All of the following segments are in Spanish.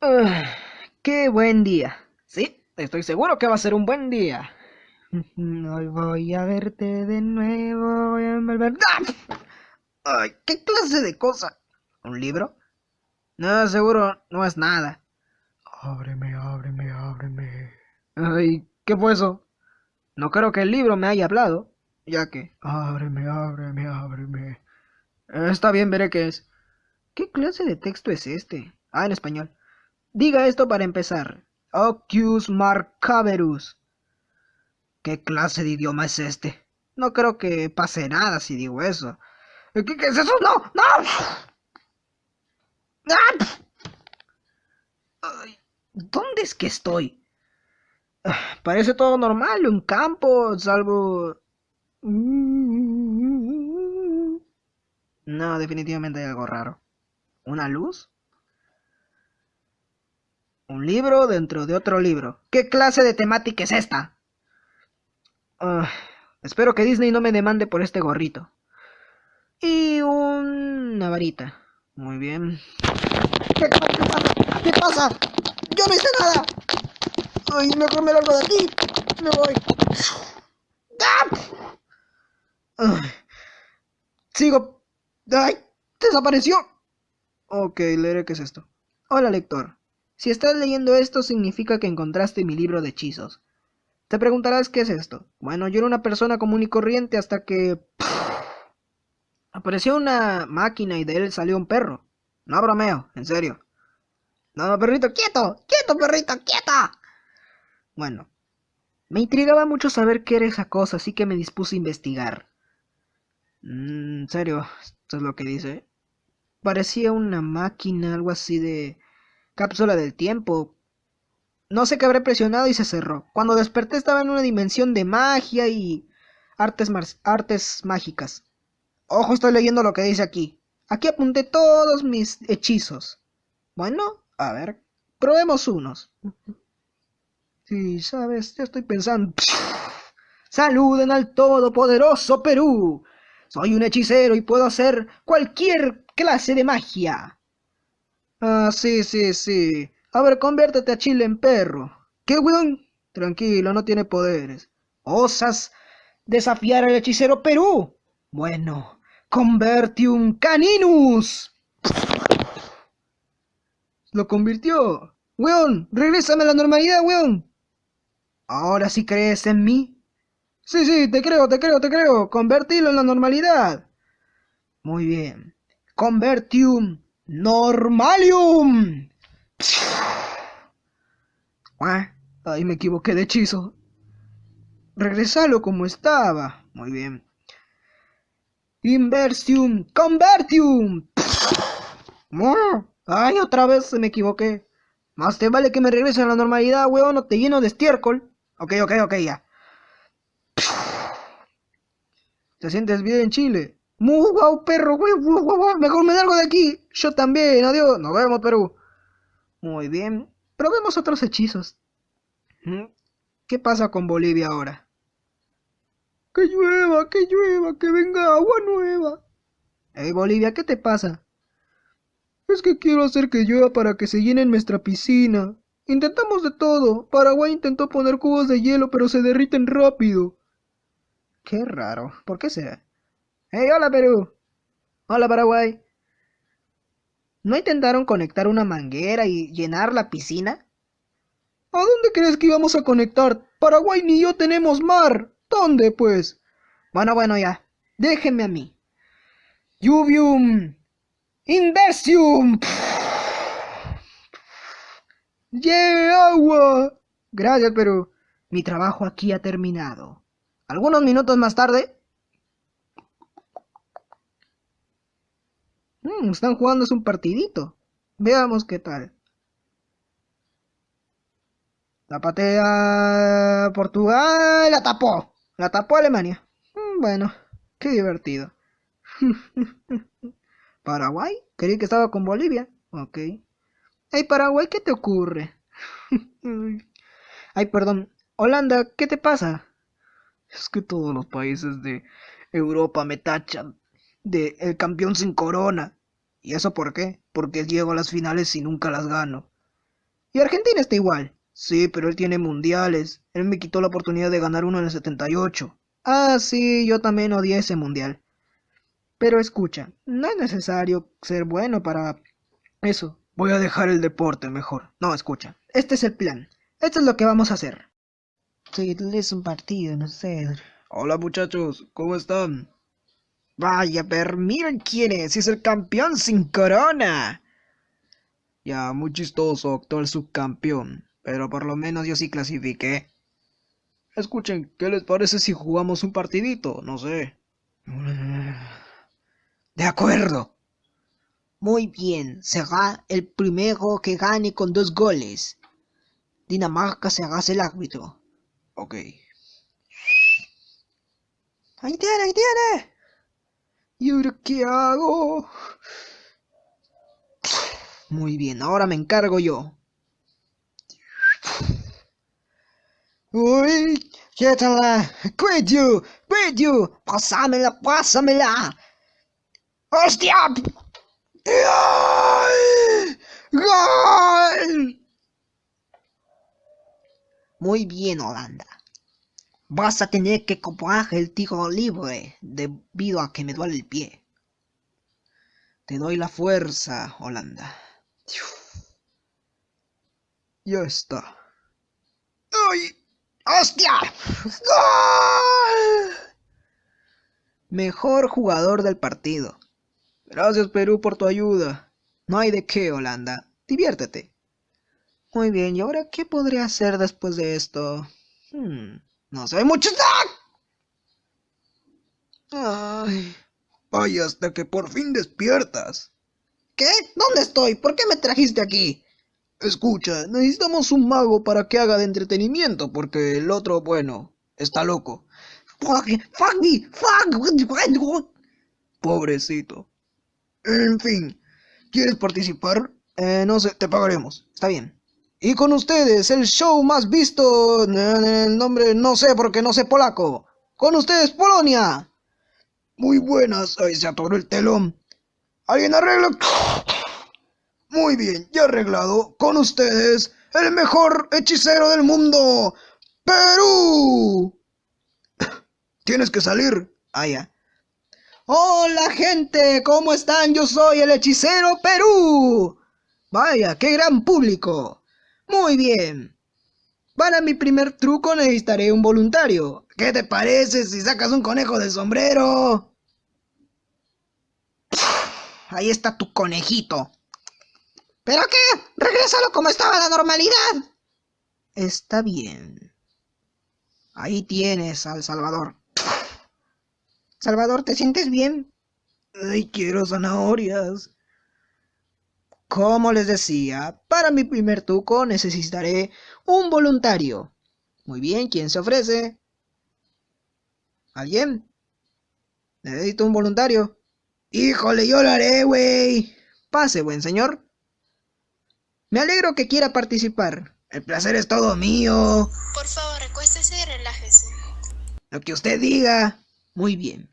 Ah, ¡Qué buen día! Sí, estoy seguro que va a ser un buen día. Hoy voy a verte de nuevo, voy a volver... ¡Ah! ¡Ay, qué clase de cosa! ¿Un libro? No, seguro no es nada. Ábreme, ábreme, ábreme. Ay, ¿qué fue eso? No creo que el libro me haya hablado, ya que... Ábreme, ábreme, ábreme. Está bien, veré qué es. ¿Qué clase de texto es este? Ah, en español. Diga esto para empezar. Ocus Marcaverus. ¿Qué clase de idioma es este? No creo que pase nada si digo eso. ¿Qué, qué es eso? ¡No! ¡No! ¡Ah! ¿Dónde es que estoy? Ah, Parece todo normal, un campo, salvo... No, definitivamente hay algo raro. ¿Una luz? Un libro dentro de otro libro. ¿Qué clase de temática es esta? Ah, espero que Disney no me demande por este gorrito. Y una varita. Muy bien. ¿Qué, qué pasa? ¿Qué pasa? Yo no hice nada. Ay, mejor me largo de aquí. Me voy. ¡Ah! Sigo. ¡Ay! ¡Desapareció! Ok, leeré qué es esto. Hola, lector. Si estás leyendo esto, significa que encontraste mi libro de hechizos. Te preguntarás qué es esto. Bueno, yo era una persona común y corriente hasta que... Apareció una máquina y de él salió un perro. No bromeo, en serio. No, perrito, quieto, quieto, perrito, quieto. Bueno, me intrigaba mucho saber qué era esa cosa, así que me dispuse a investigar. Mm, en serio, esto es lo que dice. Parecía una máquina, algo así de cápsula del tiempo. No sé qué habré presionado y se cerró. Cuando desperté estaba en una dimensión de magia y artes, artes mágicas. Ojo, estoy leyendo lo que dice aquí. Aquí apunté todos mis hechizos. Bueno, a ver, probemos unos. Sí, sabes, ya estoy pensando. Saluden al todopoderoso Perú. Soy un hechicero y puedo hacer cualquier clase de magia. Ah, sí, sí, sí. A ver, conviértete a Chile en perro. ¿Qué, weón? Tranquilo, no tiene poderes. ¿Osas desafiar al hechicero Perú? Bueno, Convertium Caninus. Lo convirtió. Weón, regrésame a la normalidad, weón. ¿Ahora sí crees en mí? Sí, sí, te creo, te creo, te creo. Convertilo en la normalidad. Muy bien. Convertium Normalium. Ah, Ahí me equivoqué de hechizo. Regresalo como estaba. Muy bien. Inversium Convertium. Ah, Ay, otra vez se me equivoqué. Más te vale que me regrese a la normalidad, weón, no te lleno de estiércol. Ok, ok, ok, ya. ¿Te sientes bien en Chile? Muy guau, perro, mejor me largo de aquí. Yo también, adiós. Nos vemos, Perú. Muy bien. Probemos otros hechizos. ¿Mm? ¿Qué pasa con Bolivia ahora? Que llueva, que llueva, que venga agua nueva. Hey, Bolivia, ¿qué te pasa? Es que quiero hacer que llueva para que se llene nuestra piscina. Intentamos de todo. Paraguay intentó poner cubos de hielo, pero se derriten rápido. Qué raro. ¿Por qué será? ¡Hey, hola Perú! Hola Paraguay. ¿No intentaron conectar una manguera y llenar la piscina? ¿A dónde crees que íbamos a conectar? Paraguay ni yo tenemos mar. ¿Dónde, pues? Bueno, bueno, ya. Déjenme a mí. Lluvium. Inversium. ¡Lleve agua! Gracias, Perú. Mi trabajo aquí ha terminado. Algunos minutos más tarde... Mm, están jugando un partidito. Veamos qué tal. La patea Portugal. La tapó. La tapó Alemania. Mm, bueno, qué divertido. ¿Paraguay? Creí que estaba con Bolivia. Ok. Hey, Paraguay, ¿qué te ocurre? Ay, perdón. Holanda, ¿qué te pasa? Es que todos los países de Europa me tachan de el campeón sin corona. ¿Y eso por qué? Porque llego a las finales y nunca las gano. Y Argentina está igual. Sí, pero él tiene mundiales. Él me quitó la oportunidad de ganar uno en el 78. Ah, sí, yo también odié ese mundial. Pero escucha, no es necesario ser bueno para eso. Voy a dejar el deporte mejor. No, escucha. Este es el plan. Esto es lo que vamos a hacer. Sí, es un partido, no sé. Hola muchachos, ¿cómo están? Vaya, pero miren quién es, es el campeón sin corona. Ya, muy chistoso, actual subcampeón, pero por lo menos yo sí clasifiqué. Escuchen, ¿qué les parece si jugamos un partidito? No sé. De acuerdo. Muy bien, será el primero que gane con dos goles. Dinamarca será el árbitro. Ok. Ahí tiene, ahí tiene. ¿Y ahora qué hago? Muy bien, ahora me encargo yo. Uy, quiétala. Quit you, you. Pásamela, pásamela. ¡Hostia! ¡Gol! Muy bien, Holanda. Vas a tener que comprar el tiro libre debido a que me duele el pie. Te doy la fuerza, Holanda. Ya está. ¡Ay! ¡Hostia! Mejor jugador del partido. Gracias Perú por tu ayuda. No hay de qué, Holanda. Diviértete. Muy bien, ¿y ahora qué podría hacer después de esto? Hmm. No sé mucho. Ay. Vaya, hasta que por fin despiertas. ¿Qué? ¿Dónde estoy? ¿Por qué me trajiste aquí? Escucha, necesitamos un mago para que haga de entretenimiento, porque el otro, bueno, está loco. Fuck, fuck me, fuck. Pobrecito. En fin, ¿quieres participar? Eh, no sé, te pagaremos. Está bien. Y con ustedes, el show más visto, el nombre no sé porque no sé polaco. Con ustedes, Polonia. Muy buenas, ahí se atoró el telón. ¿Alguien arregla? Muy bien, ya arreglado. Con ustedes, el mejor hechicero del mundo, Perú. Tienes que salir. Ah, ya. Hola gente, ¿cómo están? Yo soy el hechicero Perú. Vaya, qué gran público. Muy bien. Para mi primer truco necesitaré un voluntario. ¿Qué te parece si sacas un conejo del sombrero? Ahí está tu conejito. ¿Pero qué? Regrésalo como estaba la normalidad. Está bien. Ahí tienes al Salvador. Salvador, ¿te sientes bien? Ay, quiero zanahorias. Como les decía, para mi primer truco necesitaré un voluntario. Muy bien, ¿quién se ofrece? ¿Alguien? Necesito un voluntario. Híjole, yo lo haré, güey. Pase, buen señor. Me alegro que quiera participar. El placer es todo mío. Por favor, recuéstese y relájese. Lo que usted diga. Muy bien.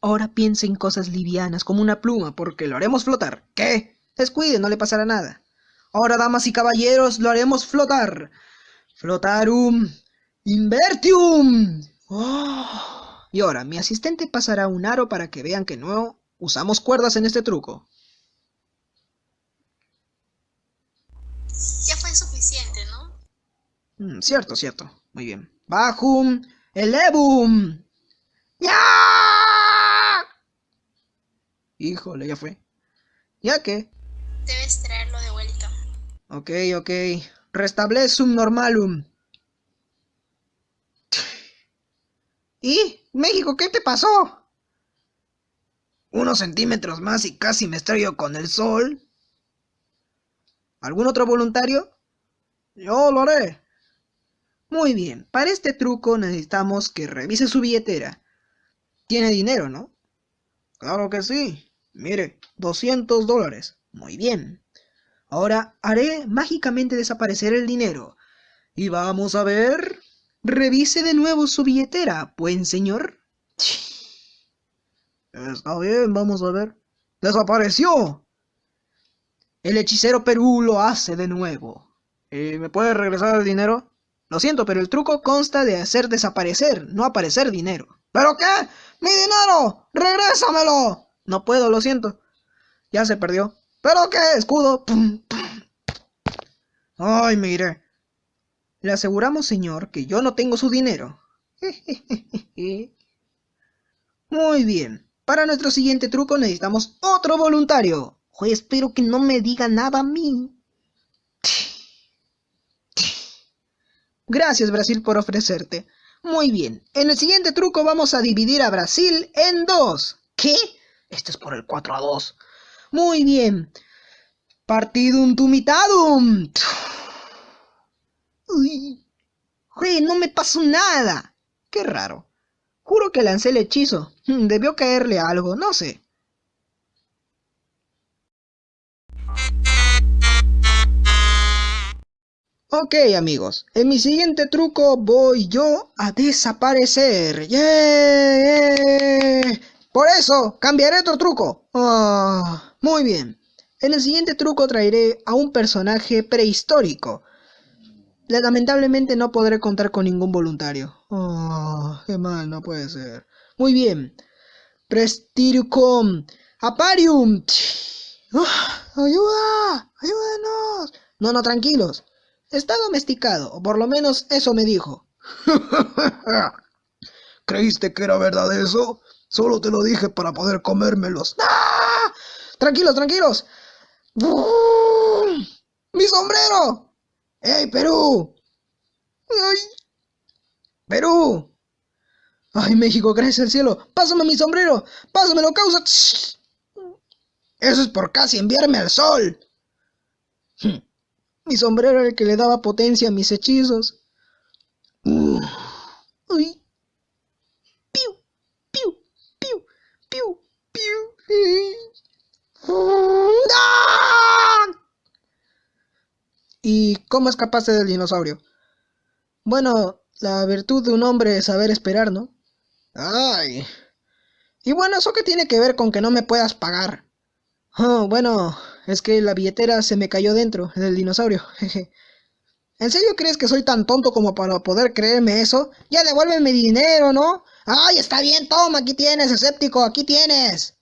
Ahora piense en cosas livianas como una pluma, porque lo haremos flotar. ¿Qué? Descuide, no le pasará nada. Ahora, damas y caballeros, lo haremos flotar. Flotarum invertium. Oh. Y ahora, mi asistente pasará un aro para que vean que no usamos cuerdas en este truco. Ya fue suficiente, ¿no? Mm, cierto, cierto. Muy bien. Bajum elevum. ¡Ya! Híjole, ya fue. ¿Ya qué? Debes traerlo de vuelta. Ok, ok. Restablezum normalum. ¿Y? México, ¿qué te pasó? Unos centímetros más y casi me estrello con el sol. ¿Algún otro voluntario? Yo lo haré. Muy bien, para este truco necesitamos que revise su billetera. Tiene dinero, ¿no? Claro que sí. Mire, 200 dólares. Muy bien. Ahora haré mágicamente desaparecer el dinero. Y vamos a ver... Revise de nuevo su billetera, buen señor. Está bien, vamos a ver. ¡Desapareció! El hechicero Perú lo hace de nuevo. Eh, ¿Me puedes regresar el dinero? Lo siento, pero el truco consta de hacer desaparecer, no aparecer dinero. ¿Pero qué? ¡Mi dinero! ¡Regrésamelo! No puedo, lo siento. Ya se perdió. ¿Pero qué? Escudo. Pum, pum. Ay, mire. Le aseguramos, señor, que yo no tengo su dinero. Muy bien. Para nuestro siguiente truco necesitamos otro voluntario. Oye, espero que no me diga nada a mí. Gracias, Brasil, por ofrecerte. Muy bien. En el siguiente truco vamos a dividir a Brasil en dos. ¿Qué? Este es por el 4 a 2. Muy bien. Partidum tumitadum. Uy. Uy, no me pasó nada. Qué raro. Juro que lancé el hechizo. Debió caerle algo, no sé. Ok amigos, en mi siguiente truco voy yo a desaparecer. ¡Yeah! Por eso, cambiaré otro truco. Ah, muy bien. En el siguiente truco traeré a un personaje prehistórico. Lamentablemente no podré contar con ningún voluntario. Oh, qué mal, no puede ser. Muy bien. Prestircom. Aparium. Ah, ¡Ayuda! ¡Ayúdenos! No, no, tranquilos. Está domesticado, o por lo menos eso me dijo. ¿Creíste que era verdad eso? Solo te lo dije para poder comérmelos. ¡Ah! Tranquilos, tranquilos. ¡Mi sombrero! ¡Ey, Perú! ¡Ay! ¡Perú! ¡Ay, México, gracias al cielo! ¡Pásame mi sombrero! ¡Pásamelo, causa! Eso es por casi enviarme al sol. Mi sombrero era el que le daba potencia a mis hechizos. Uy. Piu, piu, piu, piu, piu. ¡Ah! ¿Y cómo escapaste del dinosaurio? Bueno, la virtud de un hombre es saber esperar, ¿no? Ay. Y bueno, ¿eso qué tiene que ver con que no me puedas pagar? Oh, bueno, es que la billetera se me cayó dentro del dinosaurio. Jeje. ¿En serio crees que soy tan tonto como para poder creerme eso? Ya devuélveme mi dinero, ¿no? ¡Ay, está bien! Toma, aquí tienes, escéptico, aquí tienes.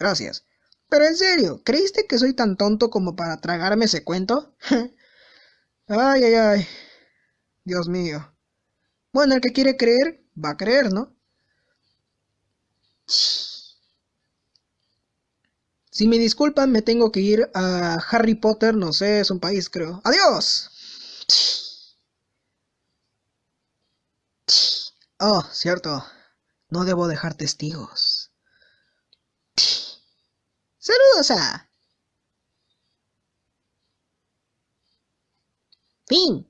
Gracias. Pero en serio, ¿creíste que soy tan tonto como para tragarme ese cuento? ay, ay, ay. Dios mío. Bueno, el que quiere creer, va a creer, ¿no? Si me disculpan, me tengo que ir a Harry Potter, no sé, es un país, creo. ¡Adiós! Oh, cierto. No debo dejar testigos. Saludos a... Fin.